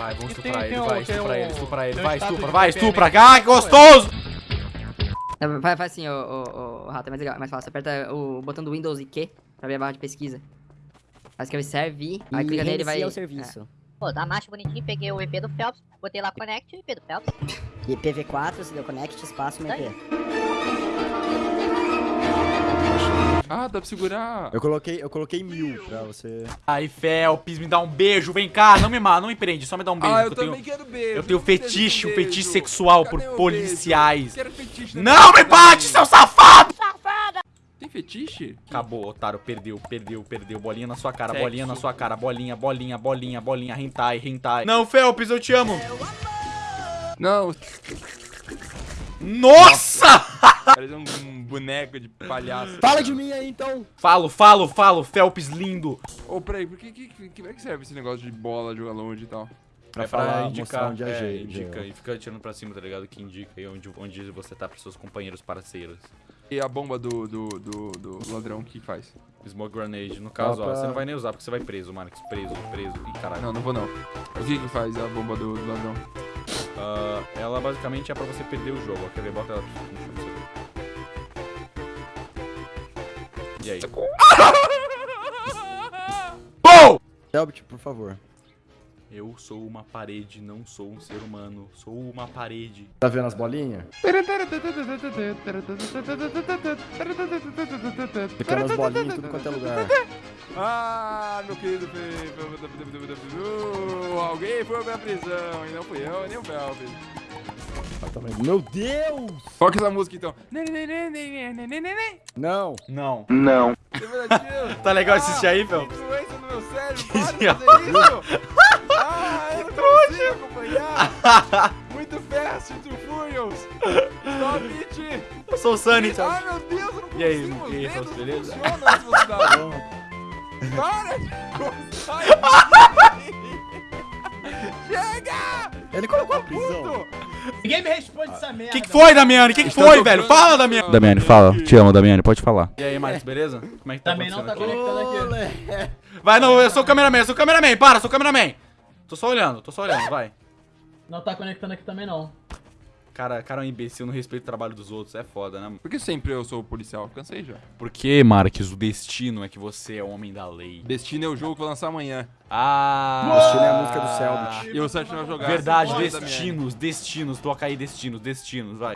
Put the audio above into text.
Vai, vamos estuprar ele, vai, estuprar um- ele, estuprar ele, vai, estupra, vai, estupra. Ai, que gostoso! Não, Faz, faz assim, o, o, o rato, é mais legal, é mais fácil. Aperta o botão do Windows e Q pra abrir a barra de pesquisa. Aí escreve serve, aí clica nele e vai. o é. serviço. Pô, da marcha bonitinho, peguei o EP do Phelps, botei lá Connect e o EP do Phelps. E PV4, você deu connect, espaço, Tá MP. Ah, dá pra segurar. Eu coloquei, eu coloquei mil pra você. Ai, Felps, me dá um beijo, vem cá, não me mata, não me prende, só me dá um beijo. Ah, eu que eu também tenho... quero beijo. eu tenho fetiche, um beijo. fetiche sexual Cadê por policiais. Quero fetiche. né? Não me bate, seu safado! Tem fetiche? Acabou, otário, perdeu, perdeu, perdeu. Bolinha na sua cara, Sexo. bolinha na sua cara, bolinha, bolinha, bolinha, bolinha, hentai, hentai. Não, Felps, eu te amo. Não, Nossa! Parece um, um boneco de palhaço. Fala de mim aí então! Falo, falo, falo, Felps lindo. Ô, peraí, por que, que, que, que é que serve esse negócio de bola, jogar longe e tal? Pra é falar pra a indicar, moção de é, AG, indica e fica tirando pra cima, tá ligado? Que indica aí onde, onde você tá pros seus companheiros parceiros. E a bomba do, do, do, do ladrão, o que faz? Smoke grenade, no caso, ó, pra- você não vai nem usar porque você vai preso, Marcos, preso, preso, e caralho. Não, não vou não. O que que faz a bomba do, do ladrão? Ah, ela basicamente é pra você perder o jogo, ó, quer ver? Bota ela no chão E aí? Gol! Selbit, por favor. Eu sou uma parede, não sou um ser humano, sou uma parede. Tá vendo as bolinhas? Ficando as bolinhas em tudo quanto é lugar. Ah, meu querido Fe- Alguém foi pra prisão e não fui eu, nem o Felps. Exatamente. Meu Deus! É essa música então? Não. Não. Tá legal assistir aí, Felps? Influência no meu cérebro, Que para de fazer isso! Ah, eu não consigo acompanhar! Muito fast, Too Furious! Stop it! Eu sou o Sunny, Ai, sabe? meu Deus, eu não consigo! E aí, os e aí, dedos Fausto, não beleza? velocidade. Para de gostar! Chega! Ele colocou a prisão. Ninguém me responde essa O merda. que, que foi, Damiani? O que, que foi, tocando- velho? Fala, Damiani. Damiani, fala. Te amo, Damiani, pode falar. E aí, Marcos, beleza? Como é que tá Também não tá conectando aqui. Vai, não, eu sou o cameraman, eu sou o cameraman, para, sou o cameraman. Tô só olhando, tô só olhando, vai. Não tá conectando aqui também não. Cara, cara é um imbecil, não respeita o trabalho dos outros, é foda, né? Por que sempre eu sou o policial? Cansei já. Porque, Marques, o destino é que você é o homem da lei. Destino é o jogo que eu vou lançar amanhã. Ah! Destino é a música do Selbit. E o Sérgio vai jogar. Verdade, minha destinos, destinos, toca aí destinos, destinos, vai.